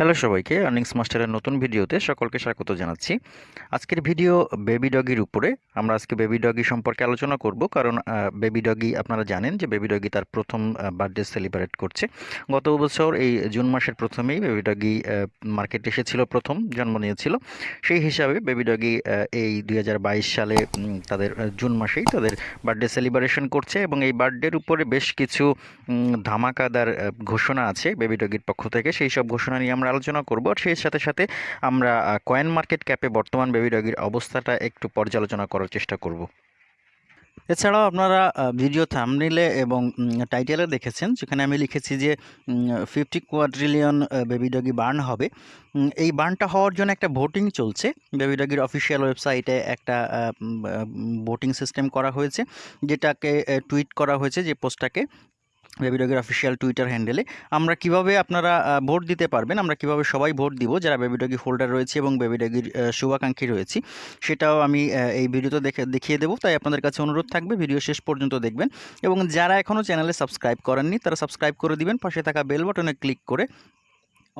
Hello সবাইকে earnings মাস্টারের নতুন ভিডিওতে সকলকে স্বাগত জানাচ্ছি। আজকের ভিডিও বেবি ডগির উপরে। আমরা আজকে বেবি ডগি সম্পর্কে আলোচনা করব কারণ বেবি ডগি আপনারা জানেন যে বেবি ডগি তার প্রথম বার্থডে সেলিব্রেট করছে। গত বছর এই জুন মাসের প্রথমেই বেবি ডগি মার্কেটে এসেছিল প্রথম, জন্ম নিয়েছিল। সেই হিসাবে বেবি ডগি এই দু হাজার বাইশ সালে তাদের জুন মাসেই তাদের বার্থডে সেলিব্রেশন করছে এবং এই বার্থডের উপরে বেশ কিছু ধামাকাদার ঘোষণা আছে বেবি ডগির পক্ষ থেকে। সেই সব ঘোষণা নিয়ে আমরা আলোচনা করব। সেই সাথে সাথে আমরা কয়েন মার্কেট ক্যাপে বর্তমান বেবি ডগির অবস্থাটা একটু পর্যালোচনা করার চেষ্টা করব। এছাড়াও আপনারা ভিডিও থামনিলে এবং টাইটেলে দেখেছেন, যেখানে আমি লিখেছি যে fifty quadrillion Baby Doge burn হবে। এই বার্নটা হওয়ার জন্য একটা ভোটিং চলছে। বেবি ডগির অফিসিয়াল ওয়েবসাইটে একটা ভোটিং সিস্টেম করা হয়েছে, যেটাকে টুইট করা হয়েছে যে পোস্টটাকে বেবি ডগের অফিসিয়াল টুইটার হ্যান্ডেলে আমরা কীভাবে আপনারা ভোট দিতে পারবেন, আমরা কীভাবে সবাই ভোট দিব, যারা বেবিডগি হোল্ডার রয়েছে এবং বেবিডগির শুভাকাঙ্ক্ষী রয়েছে, সেটাও আমি এই ভিডিওতে দেখে, দেখিয়ে দেবো। তাই আপনাদের কাছে অনুরোধ থাকবে, ভিডিও শেষ পর্যন্ত দেখবেন। এবং যারা এখনও চ্যানেলে সাবস্ক্রাইব করেননি, তারা সাবস্ক্রাইব করে দিবেন। পাশে থাকা বেল বাটনে ক্লিক করে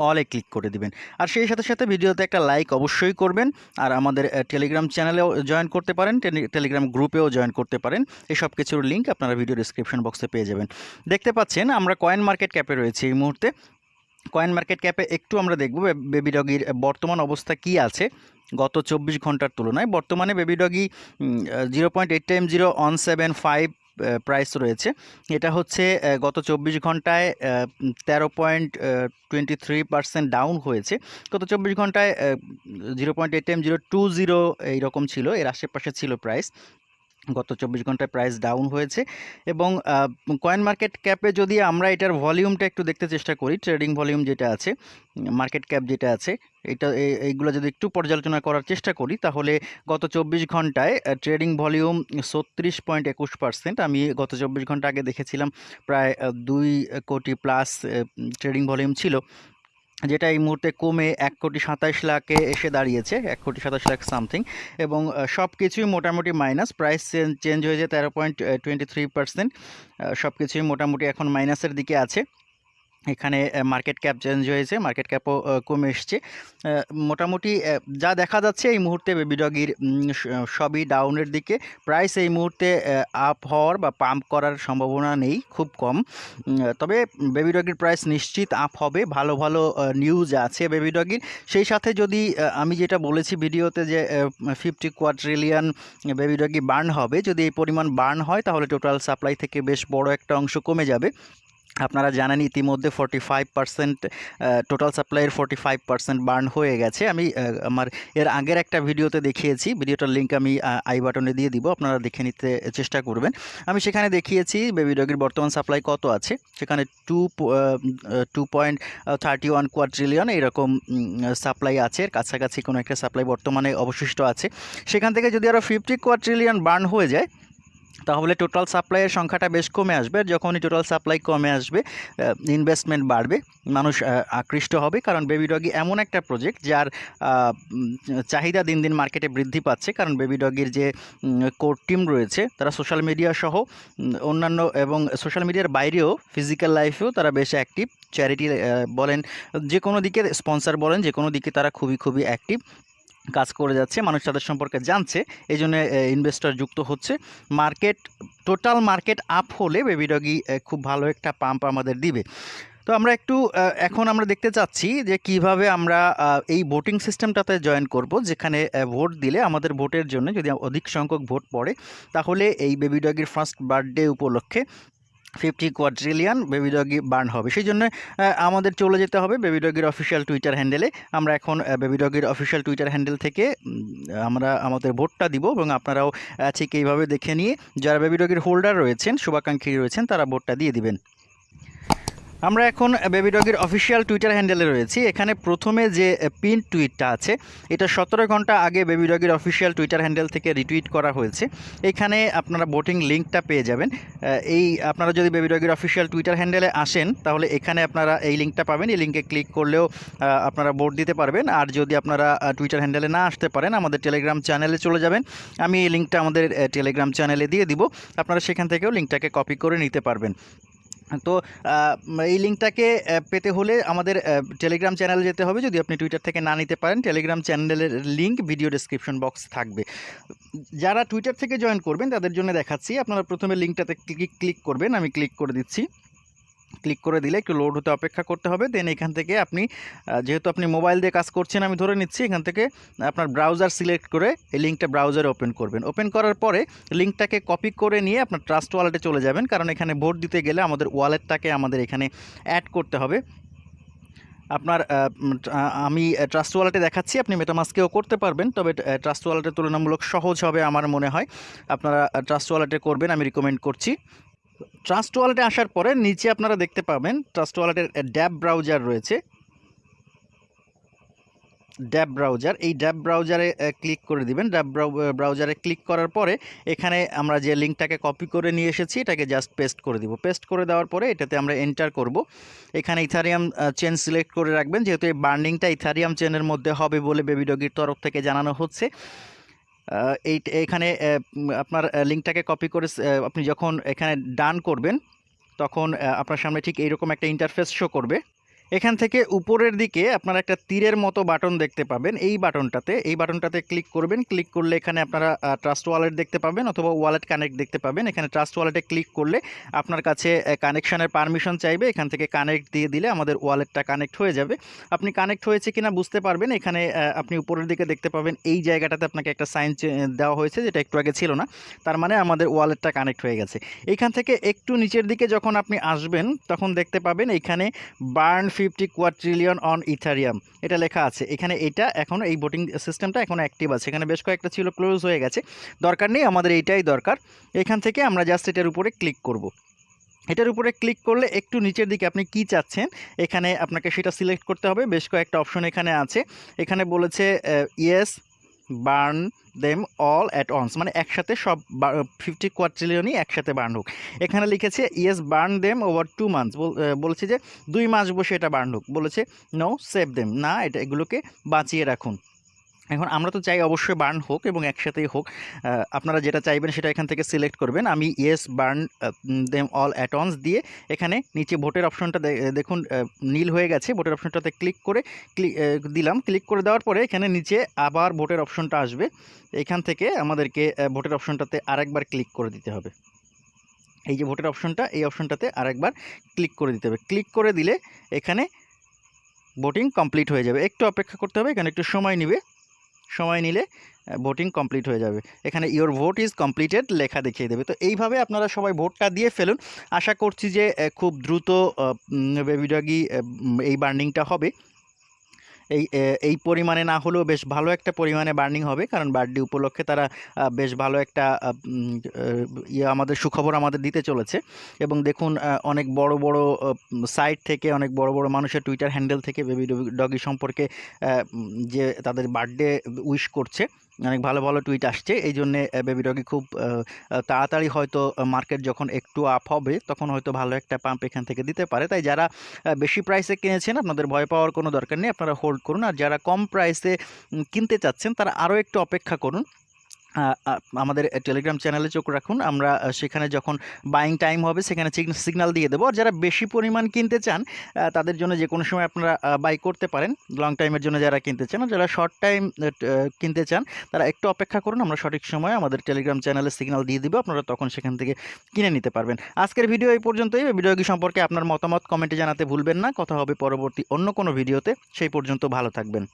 অলে ক্লিক করে দিবেন। আর সেই সাথে সাথে ভিডিওতে একটা লাইক অবশ্যই করবেন, আর আমাদের টেলিগ্রাম চ্যানেলেও জয়েন করতে পারেন টেলিগ্রাম গ্রুপেও জয়েন করতে পারেন। এই সব কিছুর লিঙ্ক আপনারা ভিডিও ডিসক্রিপশন বক্সে পেয়ে যাবেন। দেখতে পাচ্ছেন, আমরা কয়েন মার্কেট ক্যাপে রয়েছি এই মুহূর্তে। কয়েন মার্কেট ক্যাপে একটু আমরা দেখব বেবি ডগির বর্তমান অবস্থা কি আছে। গত চব্বিশ ঘণ্টার তুলনায় বর্তমানে Baby Doge zero point eight time zero on seven five price রয়েছে। এটা হচ্ছে গত চব্বিশ ঘন্টায় তেরো point twenty three percent down হয়েছে। গত চব্বিশ ঘন্টায় zero point eight time zero two zero এইরকম ছিল, এর আশেপাশে ছিল প্রাইস গত চব্বিশ ঘন্টায় প্রাইস ডাউন হয়েছে এবং কয়েন মার্কেট ক্যাপে যদি আমরা এটার ভলিউমটা একটু দেখতে চেষ্টা করি ট্রেডিং ভলিউম যেটা আছে মার্কেট ক্যাপ যেটা আছে, এটা এইগুলো যদি একটু পর্যালোচনা করার চেষ্টা করি, তাহলে গত চব্বিশ ঘন্টায় ট্রেডিং ভলিউম ছত্রিশ পয়েন্ট একুশ পার্সেন্ট আমি গত চব্বিশ ঘণ্টা আগে দেখেছিলাম, প্রায় দুই কোটি প্লাস ট্রেডিং ভলিউম ছিল। যেটা এই মুহূর্তে কমে এক কোটি সাতাশ লাখে এসে দাঁড়িয়েছে, এক কোটি সাতাশ লাখ সামথিং এবং সব কিছুই মোটামুটি মাইনাস প্রাইস চেঞ্জ হয়েছে তেরো পয়েন্ট টোয়েন্টি থ্রি পার্সেন্ট সব কিছুই মোটামুটি এখন মাইনাসের দিকে আছে। এখানে মার্কেট ক্যাপ চেঞ্জ হয়েছে মার্কেট ক্যাপও কমে এসছে। মোটামুটি যা দেখা যাচ্ছে এই মুহূর্তে বেবি ডগির সবই ডাউনের দিকে। প্রাইস এই মুহূর্তে আপ হওয়ার বা পাম্প করার সম্ভাবনা নেই, খুব কম। তবে বেবি ডগির প্রাইস নিশ্চিত আপ হবে। ভালো ভালো নিউজ আছে বেবি ডগির সেই সাথে যদি আমি যেটা বলেছি ভিডিওতে যে fifty quadrillion Baby Doge burn হবে, যদি এই পরিমাণ বার্ন হয়, তাহলে টোটাল সাপ্লাই থেকে বেশ বড় একটা অংশ কমে যাবে। আপনারা জানেন ইতিমধ্যে ফর্টি ফাইভ পার্সেন্ট টোটাল সাপ্লাইয়ের ফর্টি ফাইভ পার্সেন্ট বার্ন হয়ে গেছে। আমি আমার এর আগের একটা ভিডিওতে দেখিয়েছি, ভিডিওটার লিঙ্ক আমি আই বাটনে দিয়ে দিব, আপনারা দেখে নিতে চেষ্টা করবেন। আমি সেখানে দেখিয়েছি বেবি ডগির বর্তমান সাপ্লাই কত আছে, সেখানে two two point thirty one quadrillion এইরকম সাপ্লাই আছে, এর কাছাকাছি কোনো একটা সাপ্লাই বর্তমানে অবশিষ্ট আছে। সেখান থেকে যদি আরও ফিফটি কোয়াড্রিলিয়ন বার্ন হয়ে যায় তাহলে টোটাল সাপ্লাইয়ের সংখ্যাটা বেশ কমে আসবে। আর যখনই টোটাল সাপ্লাই কমে আসবে ইনভেস্টমেন্ট বাড়বে, মানুষ আকৃষ্ট হবে। কারণ বেবি ডগি এমন একটা প্রজেক্ট যার চাহিদা দিন দিন মার্কেটে বৃদ্ধি পাচ্ছে। কারণ বেবি ডগির যে কোর টিম রয়েছে, তারা সোশ্যাল মিডিয়া সহ অন্যান্য এবং সোশ্যাল মিডিয়ার বাইরেও ফিজিক্যাল লাইফেও তারা বেশ অ্যাক্টিভ চ্যারিটি বলেন, যে কোনো দিকে স্পন্সর বলেন, যে কোনো দিকে তারা খুবই খুবই অ্যাক্টিভ কাজ করে যাচ্ছে, মানুষ তাদের সম্পর্কে জানছে এই জন্য ইনভেস্টর যুক্ত হচ্ছে। মার্কেট টোটাল মার্কেট আপ হলে বেবি ডগি খুব ভালো একটা পাম্প আমাদের দিবে। তো আমরা একটু এখন আমরা দেখতে চাচ্ছি যে কীভাবে আমরা এই ভোটিং সিস্টেমটাতে জয়েন করব, যেখানে ভোট দিলে আমাদের ভোটের জন্য যদি অধিক সংখ্যক ভোট পড়ে, তাহলে এই বেবি ডগির ফার্স্ট বার্থডে উপলক্ষে fifty quadrillion Baby Doge burn হবে। সেই জন্য আমাদের চলে যেতে হবে বেবিডগির অফিসিয়াল টুইটার হ্যান্ডেলে। আমরা এখন বেবিডগির অফিসিয়াল টুইটার হ্যান্ডেল থেকে আমরা আমাদের ভোটটা দিব এবং আপনারাও ঠিক এইভাবে দেখে নিয়ে, যারা বেবিডগির হোল্ডার রয়েছেন, শুভাকাঙ্ক্ষী রয়েছেন, তারা ভোটটা দিয়ে দিবেন। আমরা এখন বেবি ডগির অফিসিয়াল টুইটার হ্যান্ডেলে রয়েছি। এখানে প্রথমে যে পিন টুইটটা আছে, এটা সতেরো ঘণ্টা আগে বেবি ডগির অফিসিয়াল টুইটার হ্যান্ডেল থেকে রিটুইট করা হয়েছে। এখানে আপনারা ভোটিং লিঙ্কটা পেয়ে যাবেন। এই, আপনারা যদি বেবি ডগির অফিসিয়াল টুইটার হ্যান্ডেলে আসেন, তাহলে এখানে আপনারা এই লিঙ্কটা পাবেন। এই লিঙ্কে ক্লিক করলেও আপনারা ভোট দিতে পারবেন। আর যদি আপনারা টুইটার হ্যান্ডেলে না আসতে পারেন, আমাদের টেলিগ্রাম চ্যানেলে চলে যাবেন। আমি এই লিঙ্কটা আমাদের টেলিগ্রাম চ্যানেলে দিয়ে দিব। আপনারা সেখান থেকেও লিঙ্কটাকে কপি করে নিতে পারবেন। তো এই লিঙ্কটাকে পেতে হলে আমাদের টেলিগ্রাম চ্যানেলে যেতে হবে। যদি আপনি টুইটার থেকে না নিতে পারেন টেলিগ্রাম চ্যানেলের লিঙ্ক ভিডিও ডিসক্রিপশন বক্স থাকবে। যারা টুইটার থেকে জয়েন করবেন, তাদের জন্য দেখাচ্ছি। আপনারা প্রথমে লিঙ্কটাতে ক্লিক ক্লিক করবেন। আমি ক্লিক করে দিচ্ছি। ক্লিক করে দিলে একটু লোড হতে অপেক্ষা করতে হবে। দেন এখান থেকে আপনি যেহেতু আপনি মোবাইল দিয়ে কাজ করছেন, আমি ধরে নিচ্ছি এখান থেকে আপনার ব্রাউজার সিলেক্ট করে এই লিঙ্কটা ব্রাউজারে ওপেন করবেন। ওপেন করার পরে লিঙ্কটাকে কপি করে নিয়ে আপনার ট্রাস্ট ওয়ালেটে চলে যাবেন। কারণ এখানে ভোট দিতে গেলে আমাদের ওয়ালেটটাকে আমাদের এখানে অ্যাড করতে হবে। আপনার আমি ট্রাস্ট ওয়ালেটে দেখাচ্ছি, আপনি মেটামাস্কেও করতে পারবেন। তবে ট্রাস্ট ওয়ালেটে তুলনামূলক সহজ হবে আমার মনে হয়। আপনারা ট্রাস্ট ওয়ালেটে করবেন, আমি রিকমেন্ড করছি। ট্রাস্ট ওয়ালেটে আসার পরে নিচে আপনারা দেখতে পাবেন ট্রাস্ট ওয়ালেটের ড্যাব ব্রাউজার রয়েছে। ড্যাব ব্রাউজার এই ড্যাব ব্রাউজারে ক্লিক করে দিবেন। ড্যাব ব্রাউজারে ক্লিক করার পরে এখানে আমরা যে লিঙ্কটাকে কপি করে নিয়ে এসেছি, এটাকে জাস্ট পেস্ট করে দিব। পেস্ট করে দেওয়ার পরে এটাতে আমরা এন্টার করব। এখানে ইথারিয়াম চেন সিলেক্ট করে রাখবেন, যেহেতু এই বার্নিংটা ইথারিয়াম চেনের মধ্যে হবে বলে বেবি ডগির তরফ থেকে জানানো হচ্ছে। এই এখানে আপনার লিঙ্কটাকে কপি করে আপনি যখন এখানে ডান করবেন, তখন আপনার সামনে ঠিক এইরকম একটা ইন্টারফেস শো করবে। এখান থেকে উপরের দিকে আপনারা একটা তীরের মতো বাটন দেখতে পাবেন। এই বাটনটাতে এই বাটনটাতে ক্লিক করবেন। ক্লিক করলে এখানে আপনারা ট্রাস্ট ওয়ালেট দেখতে পাবেন অথবা ওয়ালেট কানেক্ট দেখতে পাবেন। এখানে ট্রাস্ট ওয়ালেটে ক্লিক করলে আপনার কাছে কানেকশানের পারমিশন চাইবে। এখান থেকে কানেক্ট দিয়ে দিলে আমাদের ওয়ালেটটা কানেক্ট হয়ে যাবে। আপনি কানেক্ট হয়েছে কিনা বুঝতে পারবেন। এখানে আপনি উপরের দিকে দেখতে পাবেন এই জায়গাটাতে আপনাকে একটা সাইন দেওয়া হয়েছে যেটা একটু আগে ছিল না। তার মানে আমাদের ওয়ালেটটা কানেক্ট হয়ে গেছে। এখান থেকে একটু নিচের দিকে যখন আপনি আসবেন, তখন দেখতে পাবেন এখানে burn fifty quadrillion on Ethereum. এটা লেখা আছে। এখানে এটা এখন এই বোটিং সিস্টেমটা এখন অ্যাক্টিভ আছে। এখানে বেশ কয়েকটা ছিল ক্লোজ হয়ে গেছে। দরকার নেই, আমাদের এইটাই দরকার। এখান থেকে আমরা জাস্ট এটার উপরে ক্লিক করব। এটার উপরে ক্লিক করলে একটু নিচের দিকে আপনি কি চাচ্ছেন, এখানে আপনাকে সেটা সিলেক্ট করতে হবে। বেশ কয়েকটা অপশন এখানে আছে। এখানে বলেছে yes burn them all at once মানে একসাথে সব ফিফটি কোয়াট্রিলিয়নই একসাথে বার্ন হোক। এখানে লিখেছে yes burn them over two months বলেছে যে, দুই মাস বসে এটা বার্ন হোক। বলেছে নো সেভ দেম না, এটা এগুলোকে বাঁচিয়ে রাখুন। এখন আমরা তো চাই অবশ্যই বার্ন হোক এবং একসাথেই হোক। আপনারা যেটা চাইবেন সেটা এখান থেকে সিলেক্ট করবেন। আমি yes, burn them all at once দিয়ে এখানে নিচে ভোটের অপশনটা দেখুন নীল হয়ে গেছে। ভোটের অপশনটাতে ক্লিক করে ক্লিক দিলাম। ক্লিক করে দেওয়ার পরে এখানে নিচে আবার ভোটের অপশনটা আসবে। এখান থেকে আমাদেরকে ভোটের অপশনটাতে আরেকবার ক্লিক করে দিতে হবে। এই যে ভোটের অপশনটা, এই অপশনটাতে আরেকবার ক্লিক করে দিতে হবে। ক্লিক করে দিলে এখানে ভোটিং কমপ্লিট হয়ে যাবে। একটু অপেক্ষা করতে হবে, এখানে একটু সময় নেবে। সময় নিলে ভোটিং কমপ্লিট হয়ে যাবে। এখানে ইওর ভোট ইজ কমপ্লিটেড লেখা দেখিয়ে দেবে। তো এইভাবে আপনারা সবাই ভোটটা দিয়ে ফেলুন। আশা করছি যে খুব দ্রুত বেবিডাগি এই বার্নিংটা হবে। এই এই পরিমাণে না হলেও বেশ ভালো একটা পরিমাণে বার্নিং হবে। কারণ বার্থডে উপলক্ষে তারা বেশ ভালো একটা ইয়ে আমাদের সুখবর আমাদের দিতে চলেছে। এবং দেখুন অনেক বড় বড় সাইট থেকে, অনেক বড় বড় মানুষের টুইটার হ্যান্ডেল থেকে বেবি ডগি সম্পর্কে যে তাদের বার্থডে উইশ করছে অনেক ভালো ভালো টুইট আসছে। এই জন্যে বেবি ডগি খুব তাড়াতাড়ি হয়তো মার্কেট যখন একটু আপ হবে, তখন হয়তো ভালো একটা পাম্প এখান থেকে দিতে পারে। তাই যারা বেশি প্রাইসে কিনেছেন, আপনাদের ভয় পাওয়ার কোনো দরকার নেই। আপনারা হোল্ড করুন। আর যারা কম প্রাইসে কিনতে চাচ্ছেন, তারা আরও একটু অপেক্ষা করুন। আমাদের টেলিগ্রাম চ্যানেলে চোখ রাখুন। আমরা সেখানে যখন বাইং টাইম হবে, সেখানে সিগনাল দিয়ে দেবো। আর যারা বেশি পরিমাণ কিনতে চান তাদের জন্য যে কোনো সময় আপনারা বাই করতে পারেন। লং টাইমের জন্য যারা কিনতে চান যারা শর্ট টাইম কিনতে চান, তারা একটু অপেক্ষা করুন। আমরা সঠিক সময়ে আমাদের টেলিগ্রাম চ্যানেলে সিগনাল দিয়ে দিব। আপনারা তখন সেখান থেকে কিনে নিতে পারবেন। আজকের ভিডিও এই পর্যন্তই। ভিডিও সম্পর্কে আপনার মতামত কমেন্টে জানাতে ভুলবেন না। কথা হবে পরবর্তী অন্য কোনো ভিডিওতে সেই পর্যন্ত ভালো থাকবেন।